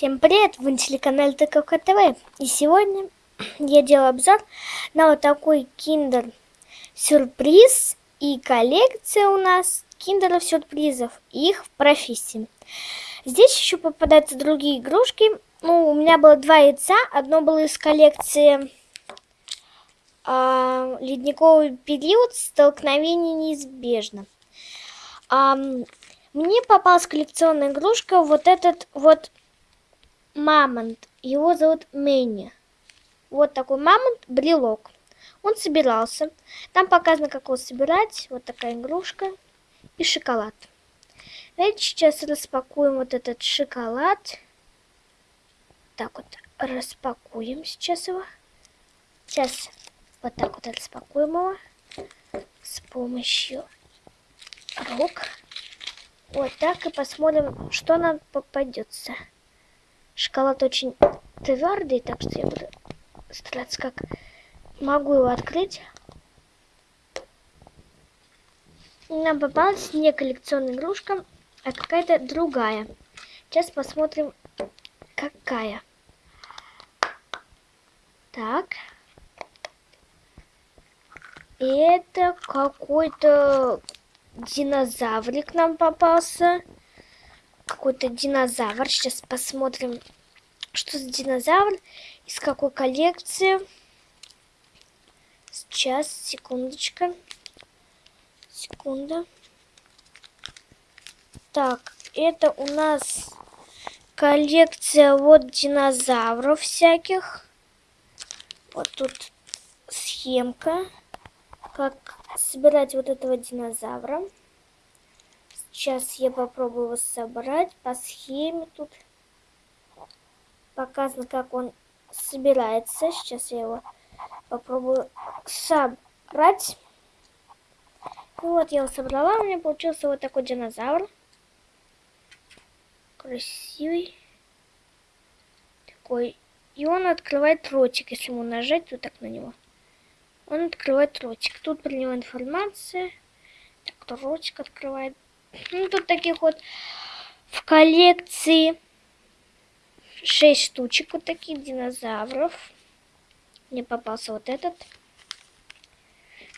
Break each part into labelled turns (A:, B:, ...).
A: Всем привет! Вы на телеканале ТКК ТВ. И сегодня я делаю обзор на вот такой киндер сюрприз и коллекция у нас киндеров сюрпризов их профессии. Здесь еще попадаются другие игрушки. Ну, у меня было два яйца. Одно было из коллекции а, Ледниковый период. Столкновение неизбежно. А, мне попалась коллекционная игрушка. Вот этот вот мамонт. Его зовут Мэнни. Вот такой мамонт, брелок. Он собирался. Там показано, как его собирать. Вот такая игрушка. И шоколад. Давайте сейчас распакуем вот этот шоколад. Так вот, распакуем сейчас его. Сейчас вот так вот распакуем его. С помощью рук. Вот так и посмотрим, что нам попадется. Шоколад очень твердый, так что я буду стараться как могу его открыть. Нам попалась не коллекционная игрушка, а какая-то другая. Сейчас посмотрим, какая. Так. Это какой-то динозаврик нам попался какой-то динозавр. Сейчас посмотрим, что за динозавр, из какой коллекции. Сейчас, секундочка. Секунда. Так, это у нас коллекция вот динозавров всяких. Вот тут схемка, как собирать вот этого динозавра. Сейчас я попробую собрать по схеме тут. Показано, как он собирается. Сейчас я его попробую собрать. Ну вот, я его собрала. У меня получился вот такой динозавр. Красивый. Такой. И он открывает ротик, если ему нажать вот так на него. Он открывает ротик. Тут про него информация. Так, ротик открывает. Ну, тут таких вот в коллекции 6 штучек вот таких динозавров. Мне попался вот этот.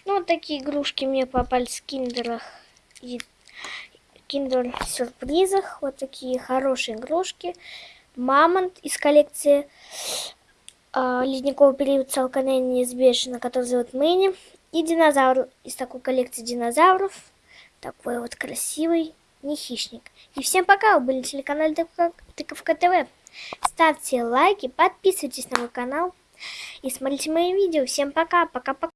A: Ну, вот такие игрушки мне попались в киндерах и киндер-сюрпризах. Вот такие хорошие игрушки. Мамонт из коллекции э, ледникового периода Салканения неизбежно, который зовут Мэнни. И динозавр из такой коллекции динозавров. Такой вот красивый, не хищник. И всем пока, вы были на телеканале Тыковка ТВ. Ставьте лайки, подписывайтесь на мой канал и смотрите мои видео. Всем пока, пока-пока.